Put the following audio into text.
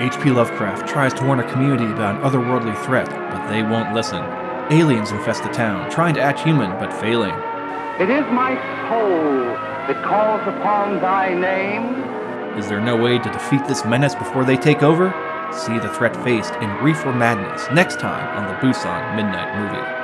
H.P. Lovecraft tries to warn a community about an otherworldly threat, but they won't listen. Aliens infest the town, trying to act human, but failing. It is my soul that calls upon thy name. Is there no way to defeat this menace before they take over? See the threat faced in Reefer Madness next time on the Busan Midnight Movie.